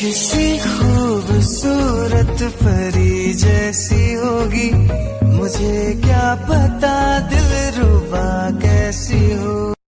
किसी खूबसूरत परी जैसी होगी। मुझे क्या पता दिल रुबा कैसी